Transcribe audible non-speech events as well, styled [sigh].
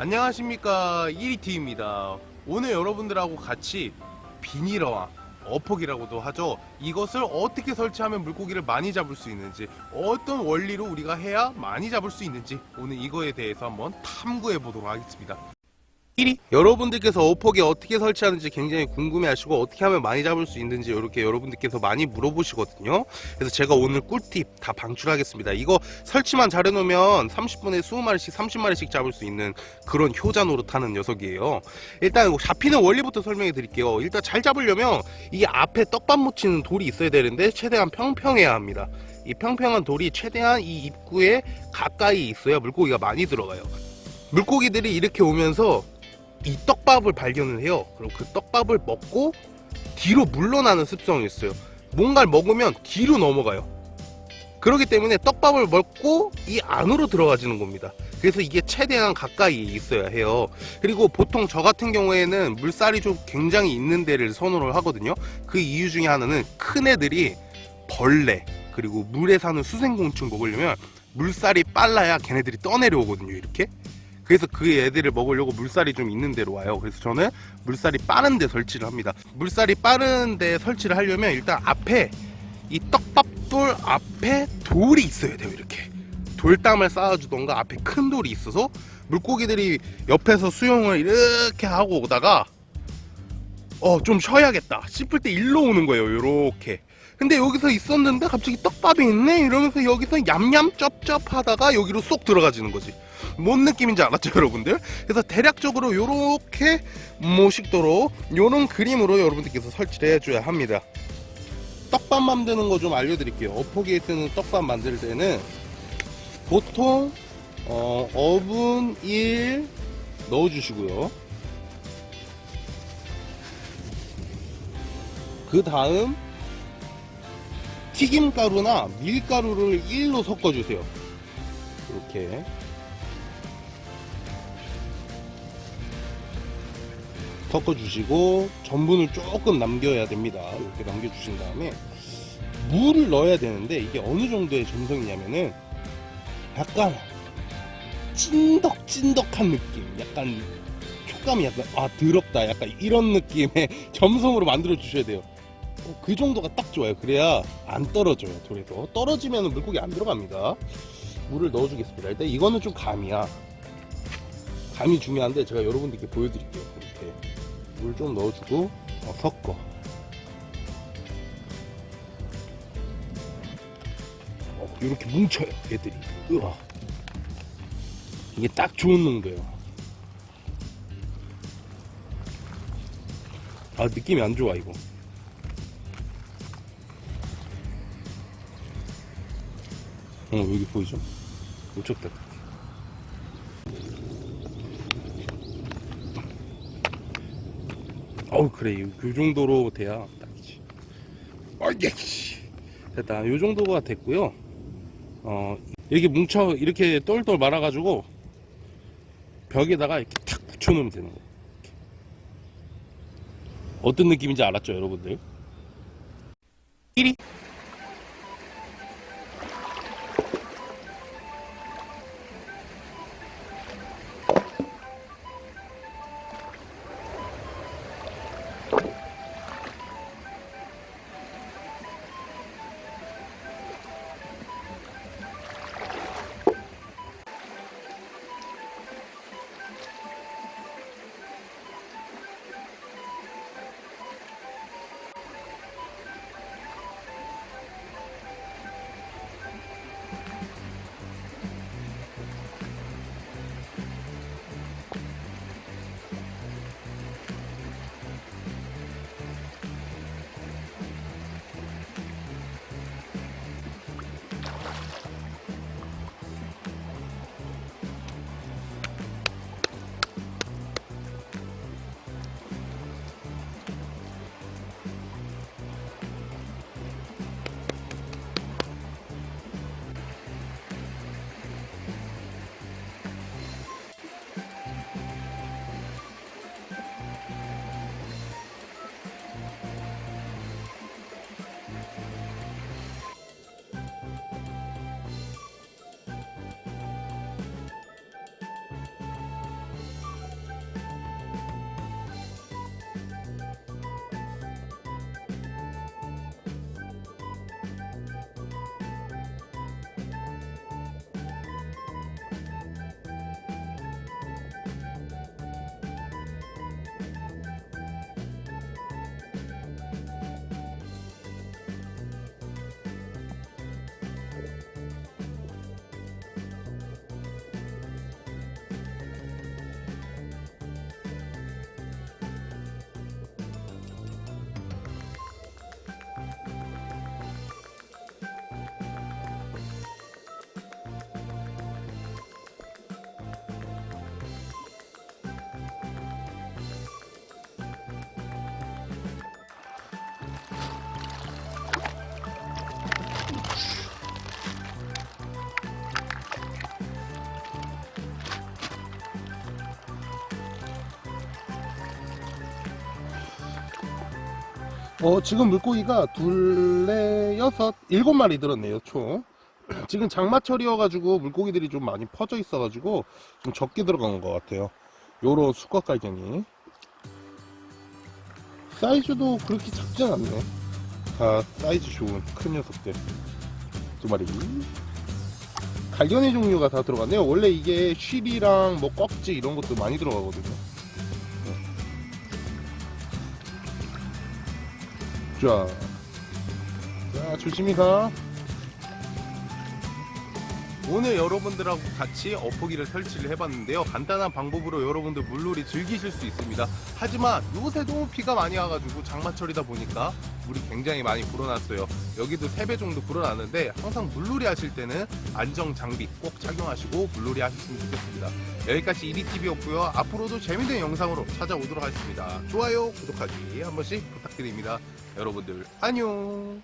안녕하십니까. 1위티입니다. 오늘 여러분들하고 같이 비닐어와 어폭이라고도 하죠. 이것을 어떻게 설치하면 물고기를 많이 잡을 수 있는지 어떤 원리로 우리가 해야 많이 잡을 수 있는지 오늘 이거에 대해서 한번 탐구해 보도록 하겠습니다 1위 여러분들께서 어폭이 어떻게 설치하는지 굉장히 궁금해하시고 어떻게 하면 많이 잡을 수 있는지 이렇게 여러분들께서 많이 물어보시거든요. 그래서 제가 오늘 꿀팁 다 방출하겠습니다. 이거 설치만 잘 해놓으면 30분에 20마리씩 30마리씩 잡을 수 있는 그런 효자 노릇하는 녀석이에요. 일단 잡히는 원리부터 설명해 드릴게요. 일단 잘 잡으려면 이 앞에 떡밥 묻히는 돌이 있어야 되는데 최대한 평평해야 합니다. 이 평평한 돌이 최대한 이 입구에 가까이 있어야 물고기가 많이 들어가요. 물고기들이 이렇게 오면서 이 떡밥을 발견을 해요. 그럼 그 떡밥을 먹고 뒤로 물러나는 습성이 있어요. 뭔가를 먹으면 뒤로 넘어가요. 그렇기 때문에 떡밥을 먹고 이 안으로 들어가지는 겁니다. 그래서 이게 최대한 가까이 있어야 해요. 그리고 보통 저 같은 경우에는 물살이 좀 굉장히 있는 데를 선호를 하거든요. 그 이유 중에 하나는 큰 애들이 벌레 그리고 물에 사는 수생곤충 먹으려면 물살이 빨라야 걔네들이 떠내려오거든요. 이렇게. 그래서 그 애들을 먹으려고 물살이 좀 있는 데로 와요. 그래서 저는 물살이 빠른 데 설치를 합니다. 물살이 빠른 데 설치를 하려면 일단 앞에 이 떡밥돌 앞에 돌이 있어야 돼요 이렇게. 돌담을 쌓아주던가 앞에 큰 돌이 있어서 물고기들이 옆에서 수영을 이렇게 하고 오다가 어 좀 쉬어야겠다 싶을 때 일로 오는 거예요 요렇게 근데 여기서 있었는데 갑자기 떡밥이 있네? 이러면서 여기서 얌얌 쩝쩝 하다가 여기로 쏙 들어가지는 거지. 뭔 느낌인지 알았죠 [laughs] 여러분들? 그래서 대략적으로 요렇게 모식도로 요런 그림으로 여러분들께서 설치를 해줘야 합니다. 떡밥 만드는 거 좀 알려드릴게요. 어포기에 쓰는 떡밥 만들 때는 보통 어, 어분 1 넣어주시고요. 그 다음 튀김가루나 밀가루를 1로 섞어주세요. 이렇게. 섞어주시고 전분을 조금 남겨야 됩니다. 이렇게 남겨주신 다음에 물을 넣어야 되는데 이게 어느 정도의 점성이냐면은 약간 찐덕찐덕한 느낌 약간 촉감이 약간 아 더럽다 약간 이런 느낌의 [laughs] 점성으로 만들어 주셔야 돼요. 어, 그 정도가 딱 좋아요. 그래야 안 떨어져요 돌에서 떨어지면 물고기 안 들어갑니다. 물을 넣어주겠습니다. 일단 이거는 좀 감이야. 감이 중요한데 제가 여러분들께 보여드릴게요 이렇게. 물 좀 넣어주고 어, 섞어. 어, 이렇게 뭉쳐요 얘들이. 으아. 이게 딱 좋은 농도예요. 아 느낌이 안 좋아 이거 어 여기 보이죠? 우측다 어우 그래. 요 정도로 돼야 딱이지. 어이게! 됐다. 요 정도가 됐고요. 어 이렇게 뭉쳐 이렇게 똘똘 말아 가지고 벽에다가 이렇게 탁 붙여 놓으면 되는 거예요. 어떤 느낌인지 알았죠 여러분들? 1위 어, 지금 물고기가 둘레 여섯 일곱 마리 들었네요 총. [clears throat] 지금 장마철이어가지고 물고기들이 좀 많이 퍼져 있어가지고 좀 적게 들어간 것 같아요. 요런 수컷 갈견이. 사이즈도 그렇게 작진 않네. 다 사이즈 좋은 큰 녀석들. 두 마리. 갈견의 종류가 다 들어갔네요. 원래 이게 쉬리랑 뭐 꺽지 이런 것도 많이 들어가거든요 자, 자 조심히 가. 오늘 여러분들하고 같이 어포기를 설치를 해봤는데요. 간단한 방법으로 여러분들 물놀이 즐기실 수 있습니다. 하지만 요새 너무 비가 많이 와가지고 장마철이다 보니까 물이 굉장히 많이 불어났어요. 여기도 3배 정도 불어났는데 항상 물놀이 하실 때는 안정 장비 꼭 착용하시고 물놀이 하셨으면 좋겠습니다. 여기까지 이리TV였고요. 앞으로도 재밌는 영상으로 찾아오도록 하겠습니다. 좋아요, 구독하기 한 번씩 부탁드립니다. 여러분들 안녕.